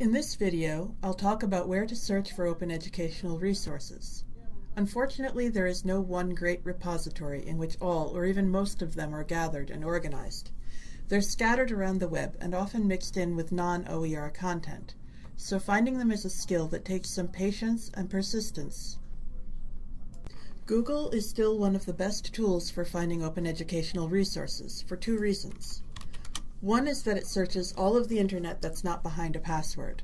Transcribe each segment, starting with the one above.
In this video, I'll talk about where to search for open educational resources. Unfortunately, there is no one great repository in which all or even most of them are gathered and organized. They're scattered around the web and often mixed in with non-OER content, so finding them is a skill that takes some patience and persistence. Google is still one of the best tools for finding open educational resources for two reasons. One is that it searches all of the internet that's not behind a password.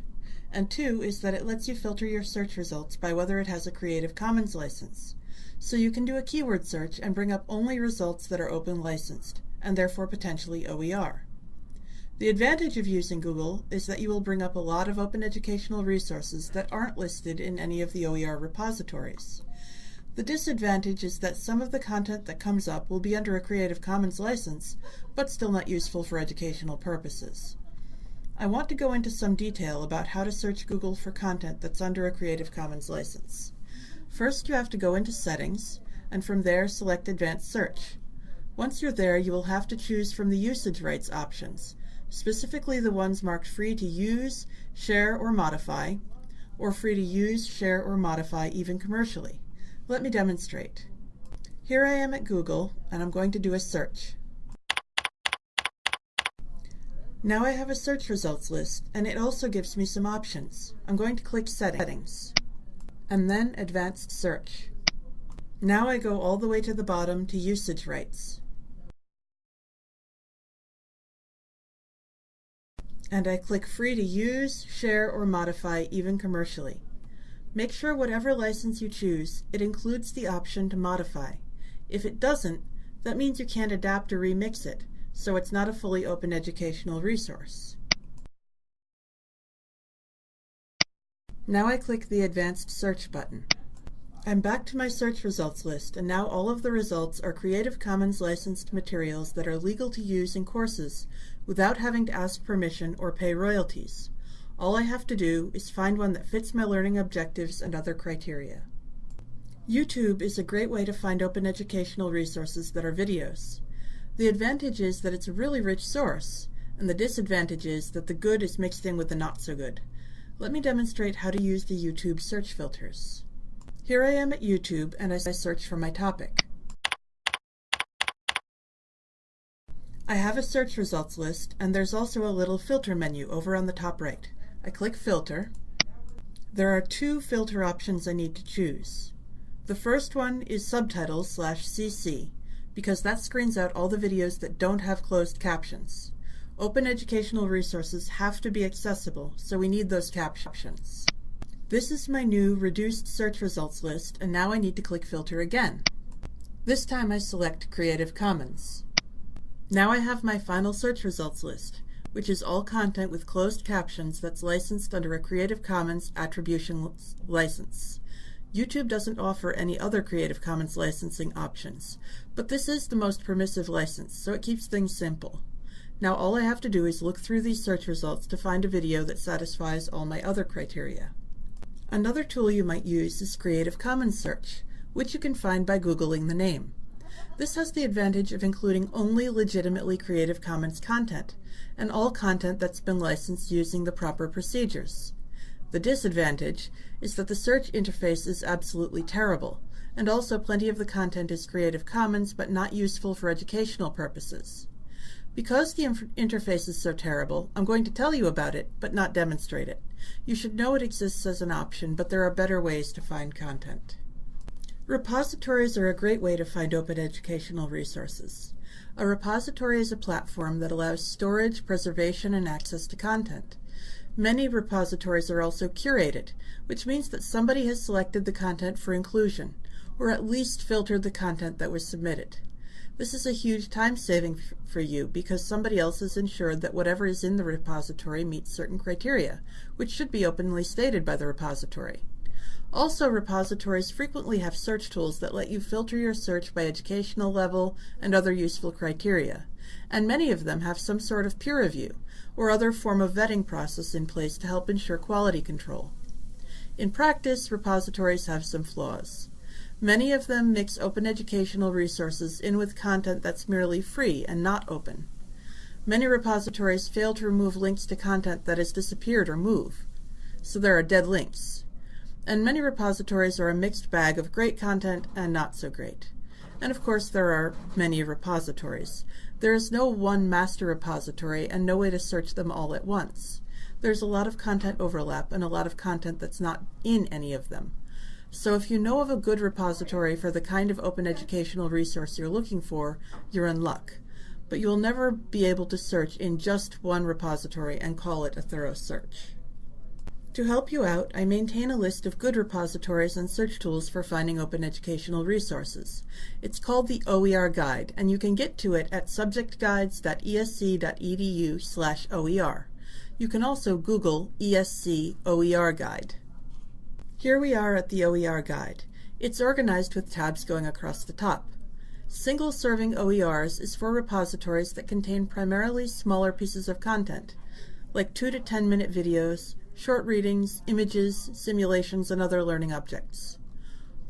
And two is that it lets you filter your search results by whether it has a Creative Commons license. So you can do a keyword search and bring up only results that are open licensed, and therefore potentially OER. The advantage of using Google is that you will bring up a lot of open educational resources that aren't listed in any of the OER repositories. The disadvantage is that some of the content that comes up will be under a Creative Commons license, but still not useful for educational purposes. I want to go into some detail about how to search Google for content that's under a Creative Commons license. First, you have to go into Settings, and from there select Advanced Search. Once you're there, you will have to choose from the usage rights options, specifically the ones marked free to use, share, or modify, or free to use, share, or modify even commercially. Let me demonstrate. Here I am at Google, and I'm going to do a search. Now I have a search results list, and it also gives me some options. I'm going to click Settings, and then Advanced Search. Now I go all the way to the bottom to Usage Rights. And I click Free to use, share, or modify, even commercially. Make sure whatever license you choose, it includes the option to modify. If it doesn't, that means you can't adapt or remix it, so it's not a fully open educational resource. Now I click the Advanced Search button. I'm back to my search results list, and now all of the results are Creative Commons licensed materials that are legal to use in courses without having to ask permission or pay royalties. All I have to do is find one that fits my learning objectives and other criteria. YouTube is a great way to find open educational resources that are videos. The advantage is that it's a really rich source, and the disadvantage is that the good is mixed in with the not so good. Let me demonstrate how to use the YouTube search filters. Here I am at YouTube and as I search for my topic. I have a search results list and there's also a little filter menu over on the top right. I click Filter. There are two filter options I need to choose. The first one is Subtitles slash CC, because that screens out all the videos that don't have closed captions. Open educational resources have to be accessible, so we need those captions. This is my new reduced search results list, and now I need to click Filter again. This time I select Creative Commons. Now I have my final search results list which is all content with closed captions that's licensed under a Creative Commons Attribution license. YouTube doesn't offer any other Creative Commons licensing options, but this is the most permissive license, so it keeps things simple. Now all I have to do is look through these search results to find a video that satisfies all my other criteria. Another tool you might use is Creative Commons Search, which you can find by Googling the name. This has the advantage of including only legitimately Creative Commons content, and all content that's been licensed using the proper procedures. The disadvantage is that the search interface is absolutely terrible, and also plenty of the content is Creative Commons but not useful for educational purposes. Because the interface is so terrible, I'm going to tell you about it, but not demonstrate it. You should know it exists as an option, but there are better ways to find content. Repositories are a great way to find open educational resources. A repository is a platform that allows storage, preservation, and access to content. Many repositories are also curated, which means that somebody has selected the content for inclusion, or at least filtered the content that was submitted. This is a huge time saving for you because somebody else has ensured that whatever is in the repository meets certain criteria, which should be openly stated by the repository. Also, repositories frequently have search tools that let you filter your search by educational level and other useful criteria, and many of them have some sort of peer review or other form of vetting process in place to help ensure quality control. In practice, repositories have some flaws. Many of them mix open educational resources in with content that's merely free and not open. Many repositories fail to remove links to content that has disappeared or moved, so there are dead links. And many repositories are a mixed bag of great content and not so great. And of course, there are many repositories. There is no one master repository and no way to search them all at once. There's a lot of content overlap and a lot of content that's not in any of them. So if you know of a good repository for the kind of open educational resource you're looking for, you're in luck. But you'll never be able to search in just one repository and call it a thorough search. To help you out, I maintain a list of good repositories and search tools for finding open educational resources. It's called the OER Guide, and you can get to it at subjectguides.esc.edu slash OER. You can also Google ESC OER Guide. Here we are at the OER Guide. It's organized with tabs going across the top. Single serving OERs is for repositories that contain primarily smaller pieces of content, like 2 to 10 minute videos, short readings, images, simulations, and other learning objects.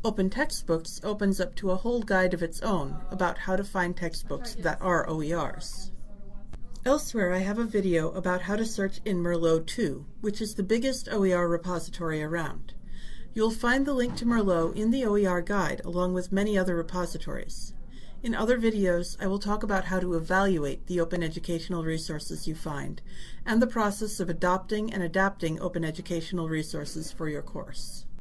Open Textbooks opens up to a whole guide of its own about how to find textbooks that are OERs. Elsewhere I have a video about how to search in Merlot 2, which is the biggest OER repository around. You'll find the link to Merlot in the OER guide along with many other repositories. In other videos, I will talk about how to evaluate the open educational resources you find and the process of adopting and adapting open educational resources for your course.